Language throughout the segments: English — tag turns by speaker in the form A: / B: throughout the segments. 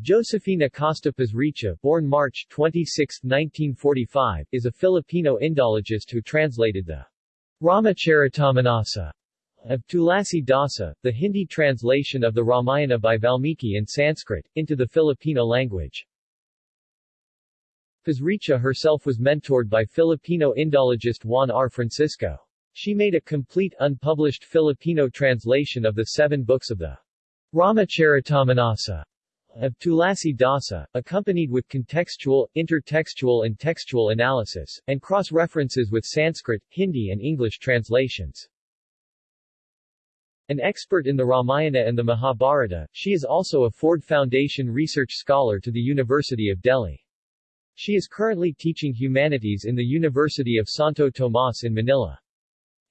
A: Josefina Acosta Pasricha, born March 26, 1945, is a Filipino Indologist who translated the Ramacharitamanasa of Tulasi Dasa, the Hindi translation of the Ramayana by Valmiki in Sanskrit, into the Filipino language. Pasricha herself was mentored by Filipino Indologist Juan R. Francisco. She made a complete unpublished Filipino translation of the seven books of the Ramacharitamanasa of Tulasi Dasa, accompanied with contextual, intertextual and textual analysis, and cross-references with Sanskrit, Hindi and English translations. An expert in the Ramayana and the Mahabharata, she is also a Ford Foundation Research Scholar to the University of Delhi. She is currently teaching humanities in the University of Santo Tomas in Manila.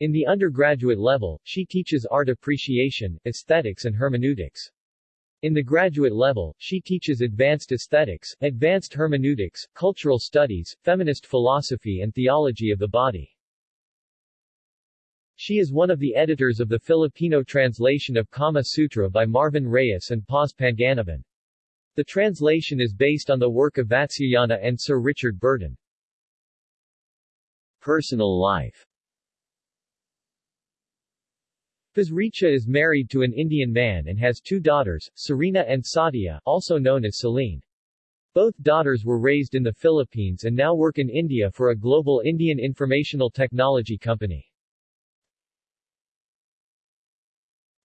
A: In the undergraduate level, she teaches art appreciation, aesthetics and hermeneutics. In the graduate level, she teaches advanced aesthetics, advanced hermeneutics, cultural studies, feminist philosophy and theology of the body. She is one of the editors of the Filipino translation of Kama Sutra by Marvin Reyes and Paz Panganiban. The translation is based on the work of Vatsyayana and Sir Richard Burton. Personal life Pasricha is married to an Indian man and has two daughters, Serena and Sadia, also known as Celine. Both daughters were raised in the Philippines and now work in India for a global Indian informational technology company.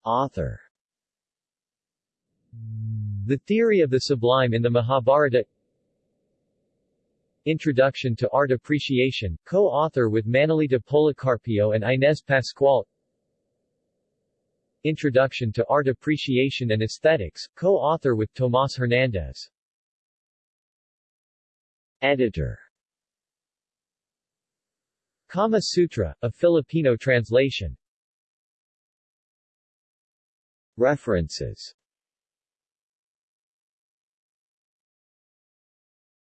A: Author The Theory of the Sublime in the Mahabharata Introduction to Art Appreciation, co-author with Manolita Policarpio and Inez Pascual Introduction to Art Appreciation and Aesthetics, co-author with Tomas Hernandez. Editor Kama Sutra, a Filipino translation. References